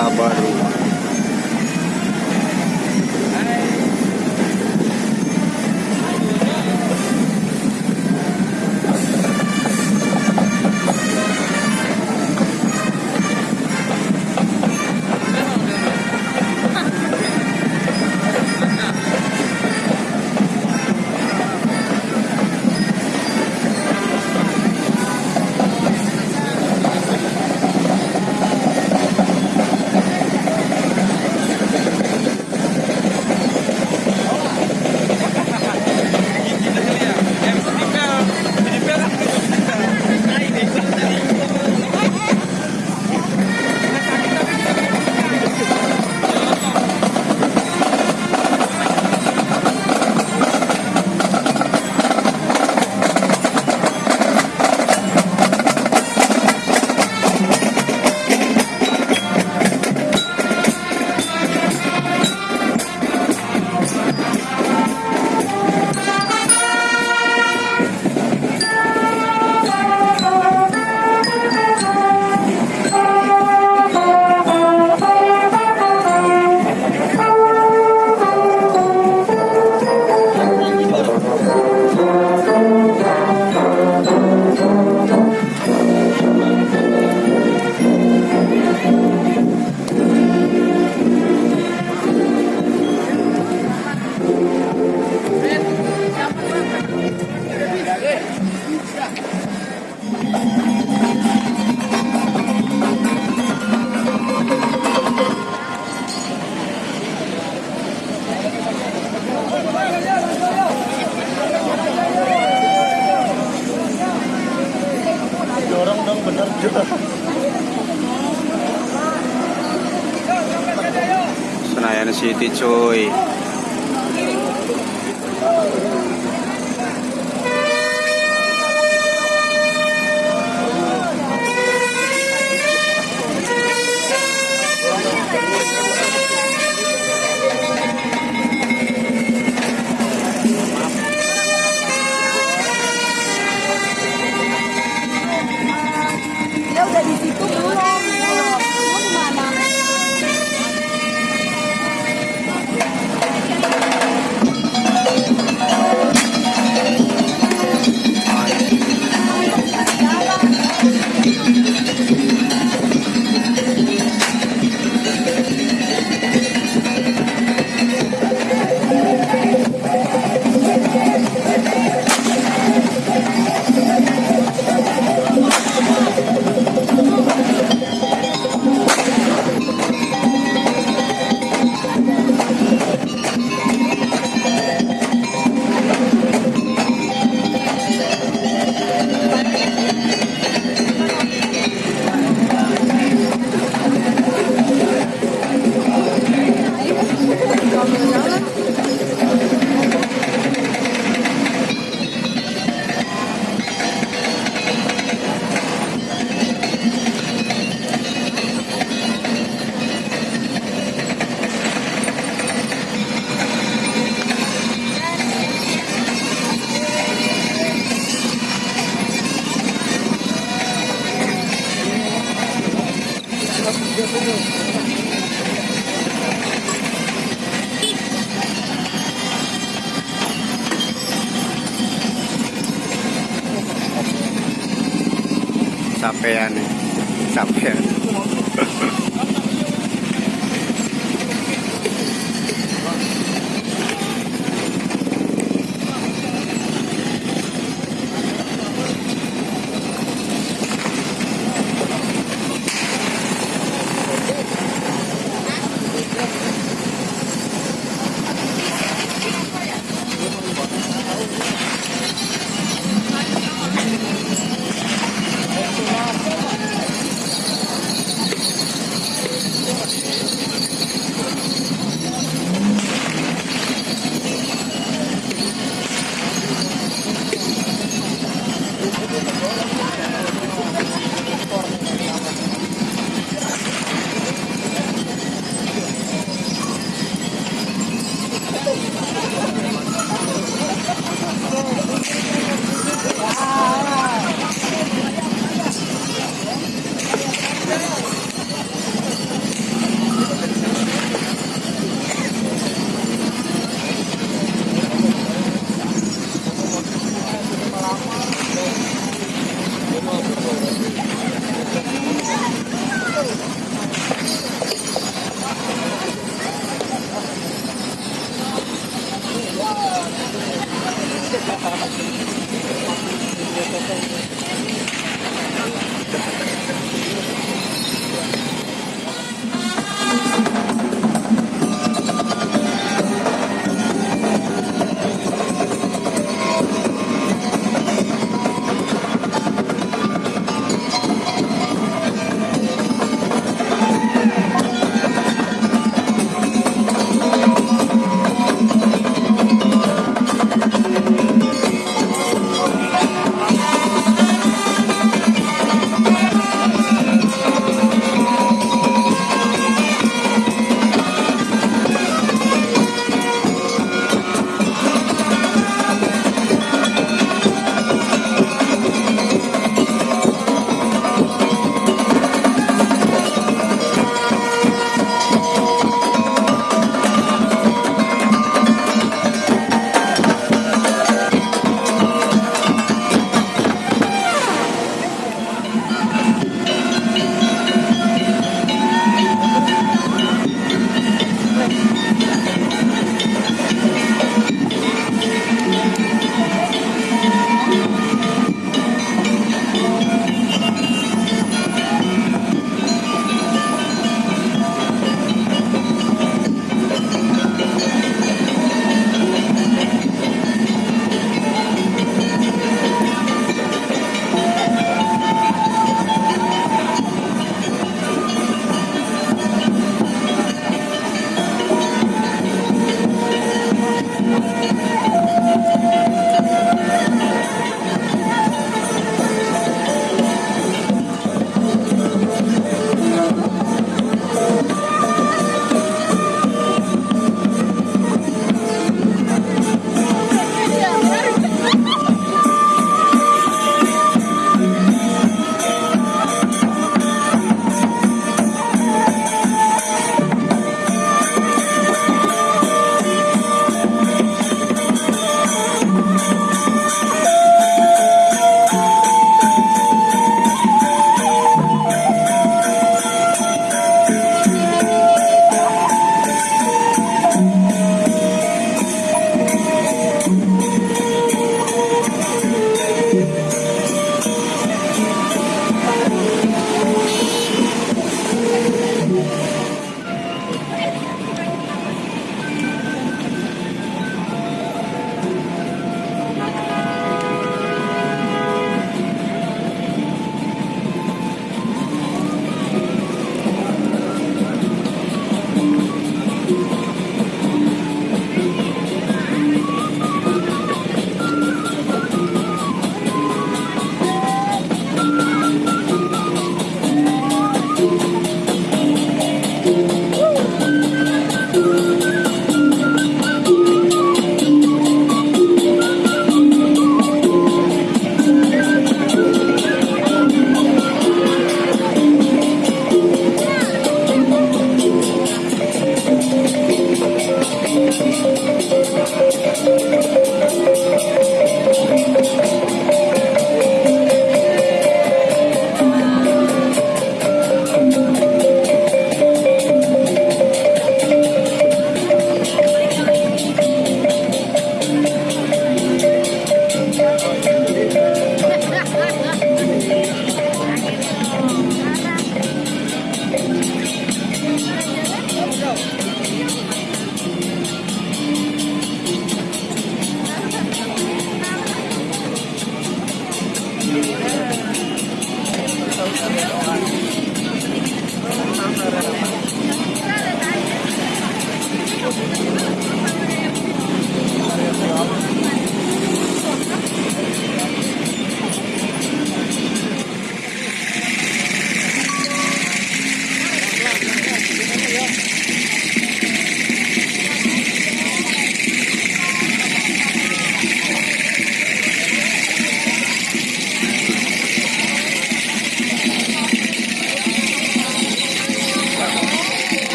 acabaram. Senayan City cuy. Sampean Sampean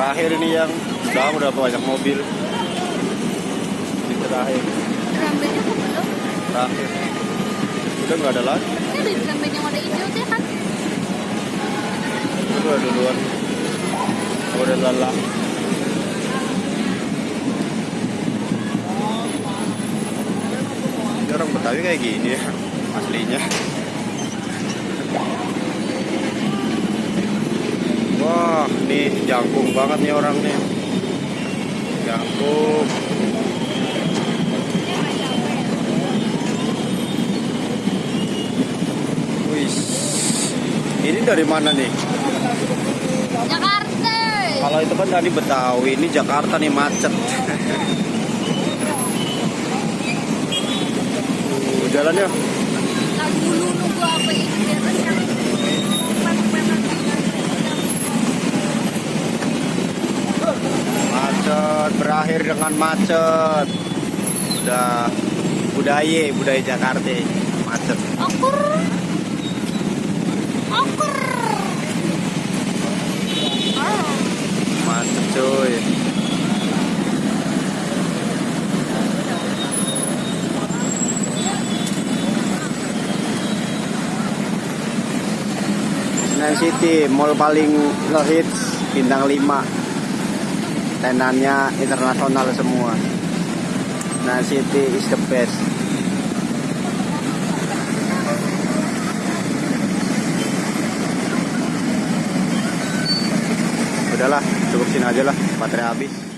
Terakhir ini yang udah udah banyak mobil. Ini terakhir, Rambutnya kok belum? terakhir. Udah nggak ada lagi. Ini ada rambut yang warna hijau tuh kan? Udah duluan. Udah lelah. Orang Betawi kayak gini ya, aslinya. Wah, nih jangkung banget nih orang nih. Jangkung. Wih, ini dari mana nih? Jakarta. Kalau itu kan tadi Betawi, ini Jakarta nih macet. Tuh, jalannya dengan macet. Udah budaya, budaya Jakarta, macet. Okur. Okur. Oh. Macet cuy. City, mall paling ngehits bintang 5 Tenannya internasional semua. Senayan City is the best. Udahlah, cukup sini aja lah, baterai habis